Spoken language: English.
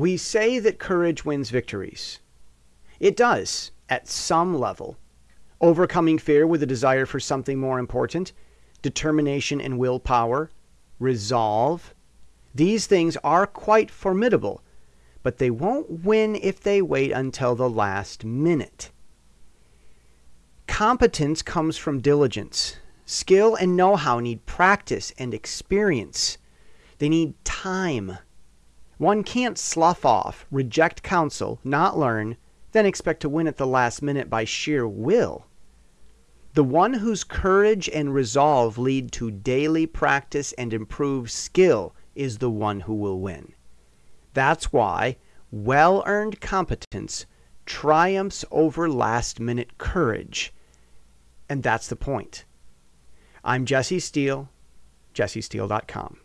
We say that courage wins victories. It does, at some level. Overcoming fear with a desire for something more important, determination and willpower, resolve. These things are quite formidable, but they won't win if they wait until the last minute. Competence comes from diligence. Skill and know how need practice and experience. They need time. One can't slough off, reject counsel, not learn, then expect to win at the last minute by sheer will. The one whose courage and resolve lead to daily practice and improved skill is the one who will win. That's why well earned competence triumphs over last minute courage. And that's the point. I'm Jesse Steele, jessesteele.com.